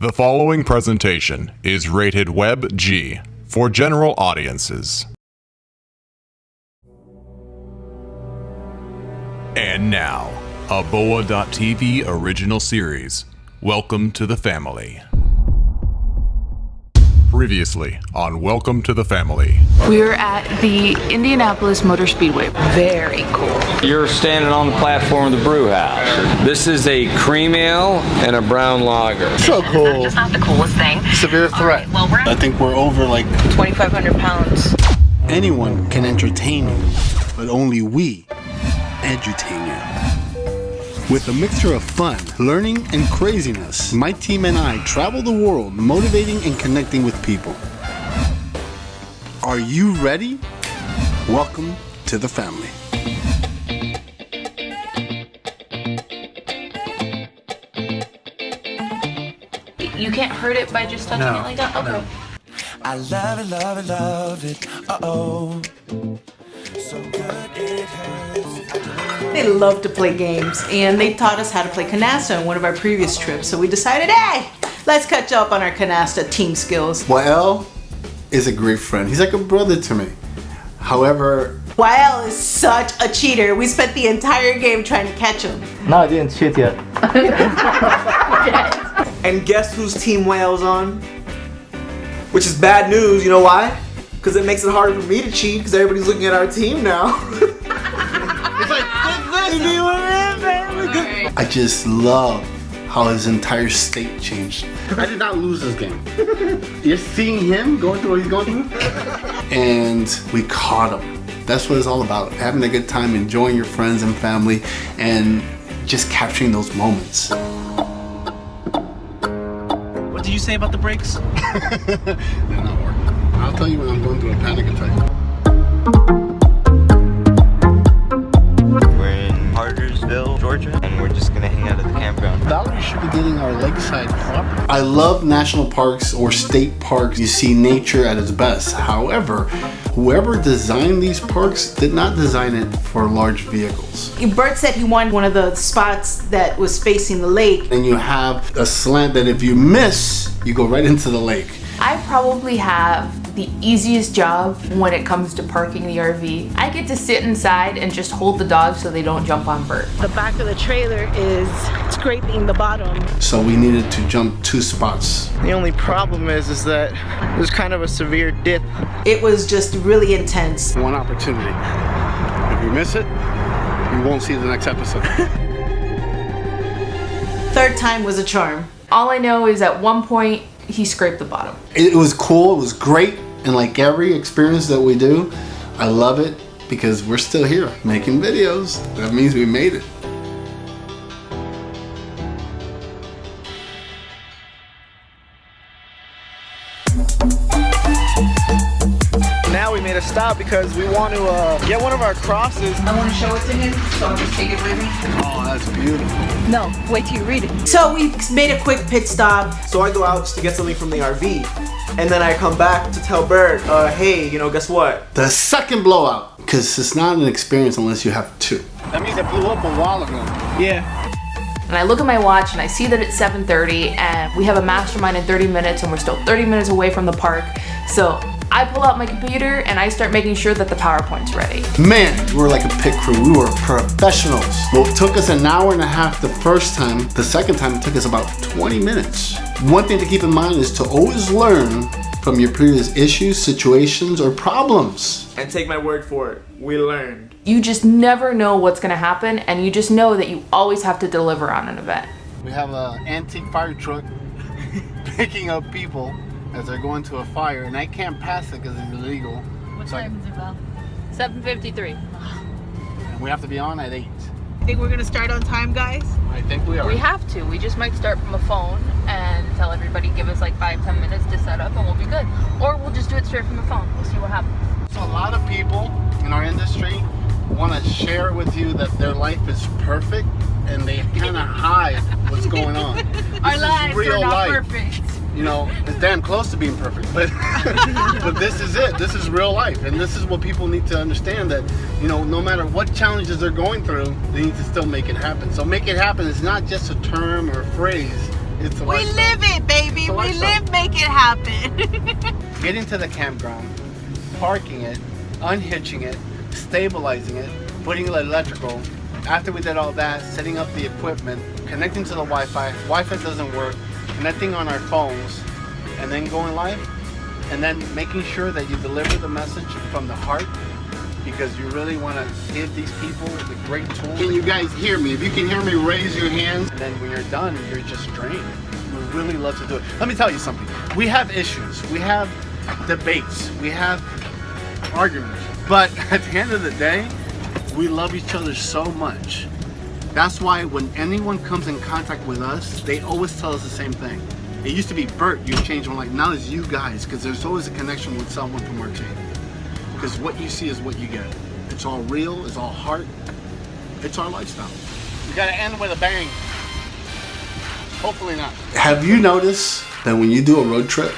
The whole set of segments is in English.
The following presentation is rated Web G for general audiences. And now, a Boa.tv original series. Welcome to the family. Previously on Welcome to the Family. We're at the Indianapolis Motor Speedway. Very cool. You're standing on the platform of the brew house. This is a cream ale and a brown lager. So cool. Just not the coolest thing. Severe threat. Well, we're I think we're over like 2,500 pounds. anyone can entertain you, but only we edutain you. With a mixture of fun, learning, and craziness, my team and I travel the world motivating and connecting with people. Are you ready? Welcome to the family. You can't hurt it by just touching it like that? Okay. I love it, love it, love it. Uh oh. Love to play games, and they taught us how to play canasta on one of our previous trips. So we decided, hey, let's catch up on our canasta team skills. Wael is a great friend. He's like a brother to me. However, Wael is such a cheater. We spent the entire game trying to catch him. No, I didn't cheat yet. And guess whose team Wael's on? Which is bad news, you know why? Because it makes it harder for me to cheat because everybody's looking at our team now. I just love how his entire state changed. I did not lose this game. You're seeing him going through what he's going through? And we caught him. That's what it's all about. Having a good time, enjoying your friends and family, and just capturing those moments. What did you say about the brakes? They're not working. I'll tell you when I'm going through a panic attack. Cartersville, Georgia, and we're just gonna hang out at the campground. Valerie should be getting our lakeside property. I love national parks or state parks. You see nature at its best. However, whoever designed these parks did not design it for large vehicles. Bert said he wanted one of the spots that was facing the lake. And you have a slant that if you miss, you go right into the lake. I probably have the easiest job when it comes to parking the RV. I get to sit inside and just hold the dogs so they don't jump on Bert. The back of the trailer is scraping the bottom. So we needed to jump two spots. The only problem is, is that there's kind of a severe dip. It was just really intense. One opportunity. If you miss it, you won't see the next episode. Third time was a charm. All I know is at one point he scraped the bottom. it was cool, it was great, and like every experience that we do, I love it because we're still here making videos. That means we made it. Stop because we want to uh, get one of our crosses. I want to show it to him, so I'll just take it with me. Oh, that's beautiful. No, wait till you read it. So we made a quick pit stop. so I go out just to get something from the RV. And then I come back to tell Bert, uh, hey, you know, guess what? The second blowout, because it's not an experience unless you have two. That means it blew up a while ago. Yeah. And I look at my watch and I see that it's 7.30 and we have a mastermind in 30 minutes and we're still 30 minutes away from the park. So I pull out my computer and I start making sure that the PowerPoint's ready. Man, we were like a pit crew. We were professionals. Well, it took us an hour and a half the first time. The second time, it took us about 20 minutes. One thing to keep in mind is to always learn from your previous issues, situations, or problems. And take my word for it, we learned. You just never know what's gonna happen and you just know that you always have to deliver on an event. We have an antique fire truck picking up people as they're going to a fire, and I can't pass it because it's illegal. What So time is it, Val? 7.53. And we have to be on at 8. Think we're gonna start on time, guys? I think we are. We have to. We just might start from a phone and tell everybody give us like five, ten minutes to set up and we'll be good. Or we'll just do it straight from a phone. We'll see what happens. So a lot of people in our industry want to share with you that their life is perfect and they kind of hide what's going on. Our This is lives real are not life. perfect. You know, it's damn close to being perfect, but but this is it. This is real life, and this is what people need to understand that you know, no matter what challenges they're going through, they need to still make it happen. So make it happen is not just a term or a phrase. It's a We lifestyle. live it, baby. We lifestyle. live, make it happen. Getting to the campground, parking it, unhitching it, stabilizing it, putting the electrical. After we did all that, setting up the equipment, connecting to the Wi-Fi. Wi-Fi doesn't work. Connecting on our phones, and then going live, and then making sure that you deliver the message from the heart because you really want to give these people the great tools. Can you guys hear me? If you can hear me, raise your hands. And then when you're done, you're just drained. We really love to do it. Let me tell you something. We have issues. We have debates. We have arguments. But at the end of the day, we love each other so much. That's why when anyone comes in contact with us, they always tell us the same thing. It used to be Bert, you changed one like now it's you guys, because there's always a connection with someone from our team. Because what you see is what you get. It's all real, it's all heart, it's our lifestyle. You gotta end with a bang. Hopefully not. Have you noticed that when you do a road trip,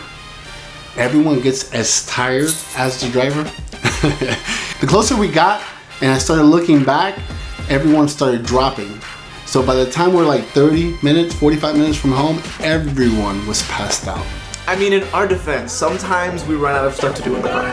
everyone gets as tired as the driver? the closer we got and I started looking back, everyone started dropping. So by the time we're like 30 minutes, 45 minutes from home, everyone was passed out. I mean, in our defense, sometimes we run out of stuff to do in the car.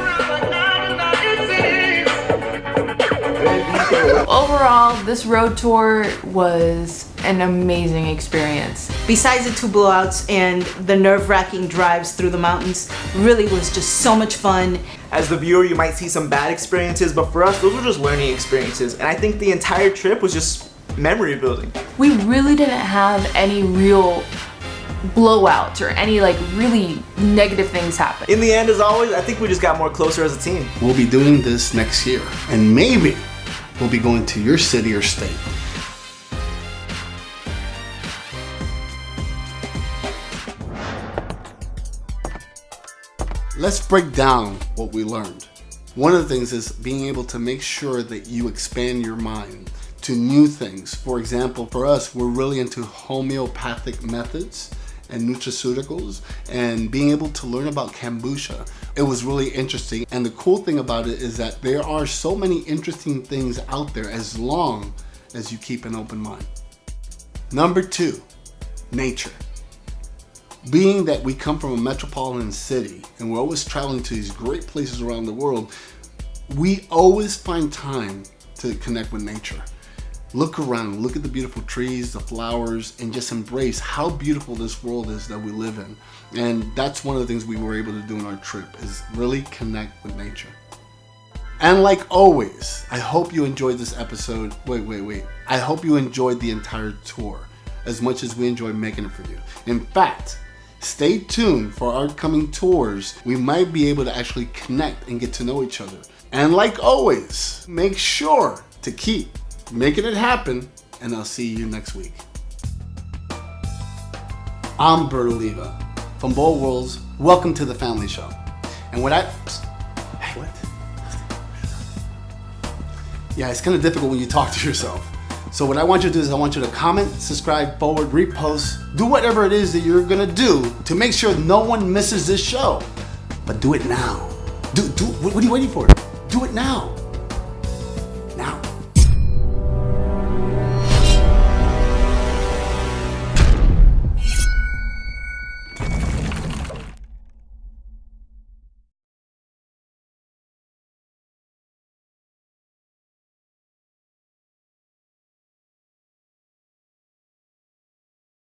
Overall, this road tour was an amazing experience. Besides the two blowouts and the nerve-wracking drives through the mountains, really was just so much fun. As the viewer, you might see some bad experiences, but for us, those were just learning experiences. And I think the entire trip was just memory building. We really didn't have any real blowouts or any like really negative things happen. In the end, as always, I think we just got more closer as a team. We'll be doing this next year, and maybe we'll be going to your city or state. Let's break down what we learned. One of the things is being able to make sure that you expand your mind to new things. For example, for us, we're really into homeopathic methods and nutraceuticals and being able to learn about kombucha. It was really interesting. And the cool thing about it is that there are so many interesting things out there as long as you keep an open mind. Number two, nature. Being that we come from a metropolitan city and we're always traveling to these great places around the world, we always find time to connect with nature. Look around, look at the beautiful trees, the flowers, and just embrace how beautiful this world is that we live in. And that's one of the things we were able to do on our trip is really connect with nature. And like always, I hope you enjoyed this episode. Wait, wait, wait. I hope you enjoyed the entire tour as much as we enjoyed making it for you. In fact, stay tuned for our coming tours. We might be able to actually connect and get to know each other. And like always, make sure to keep making it happen, and I'll see you next week. I'm Bert Oliva from Bold Worlds. Welcome to the Family Show. And what I. Hey, what? Yeah, it's kind of difficult when you talk to yourself. So what I want you to do is I want you to comment, subscribe, forward, repost, do whatever it is that you're gonna do to make sure no one misses this show. But do it now. Do do what are you waiting for? Do it now.